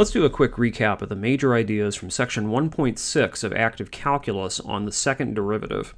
Let's do a quick recap of the major ideas from section 1.6 of active calculus on the second derivative.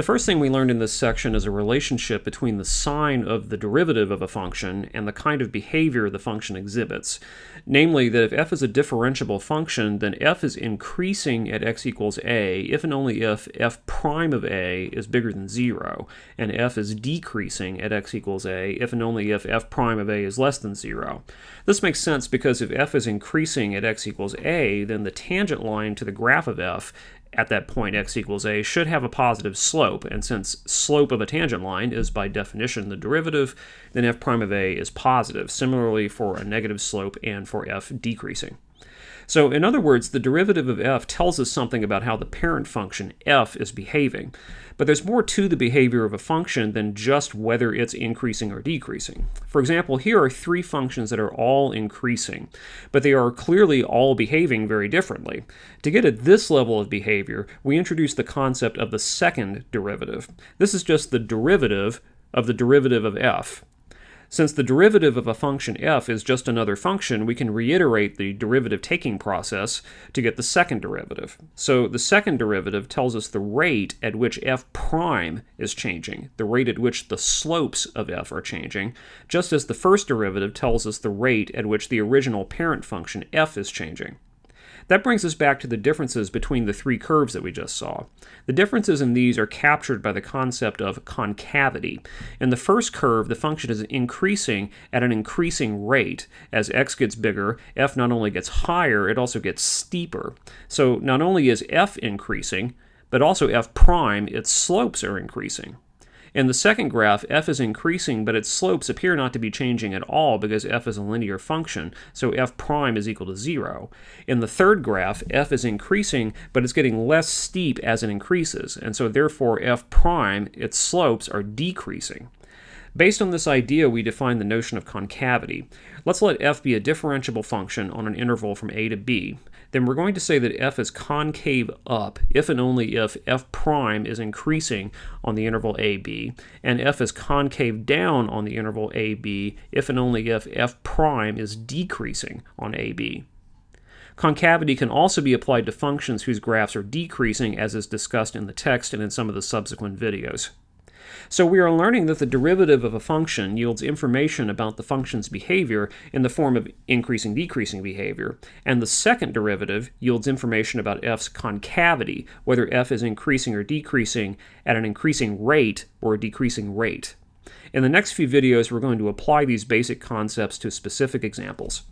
The first thing we learned in this section is a relationship between the sign of the derivative of a function and the kind of behavior the function exhibits. Namely, that if f is a differentiable function, then f is increasing at x equals a if and only if f prime of a is bigger than 0, and f is decreasing at x equals a if and only if f prime of a is less than 0. This makes sense because if f is increasing at x equals a, then the tangent line to the graph of f at that point x equals a should have a positive slope, and since slope of a tangent line is by definition the derivative, then f prime of a is positive, similarly for a negative slope and for f decreasing. So in other words, the derivative of f tells us something about how the parent function f is behaving. But there's more to the behavior of a function than just whether it's increasing or decreasing. For example, here are three functions that are all increasing, but they are clearly all behaving very differently. To get at this level of behavior, we introduce the concept of the second derivative. This is just the derivative of the derivative of f. Since the derivative of a function f is just another function, we can reiterate the derivative taking process to get the second derivative. So the second derivative tells us the rate at which f prime is changing, the rate at which the slopes of f are changing, just as the first derivative tells us the rate at which the original parent function f is changing. That brings us back to the differences between the three curves that we just saw. The differences in these are captured by the concept of concavity. In the first curve, the function is increasing at an increasing rate. As x gets bigger, f not only gets higher, it also gets steeper. So not only is f increasing, but also f prime, its slopes are increasing. In the second graph, f is increasing, but its slopes appear not to be changing at all because f is a linear function, so f prime is equal to 0. In the third graph, f is increasing, but it's getting less steep as it increases, and so therefore f prime, its slopes, are decreasing. Based on this idea, we define the notion of concavity. Let's let f be a differentiable function on an interval from a to b. Then we're going to say that f is concave up if and only if f prime is increasing on the interval ab, and f is concave down on the interval ab if and only if f prime is decreasing on ab. Concavity can also be applied to functions whose graphs are decreasing as is discussed in the text and in some of the subsequent videos. So we are learning that the derivative of a function yields information about the function's behavior in the form of increasing decreasing behavior, and the second derivative yields information about f's concavity, whether f is increasing or decreasing at an increasing rate or a decreasing rate. In the next few videos, we're going to apply these basic concepts to specific examples.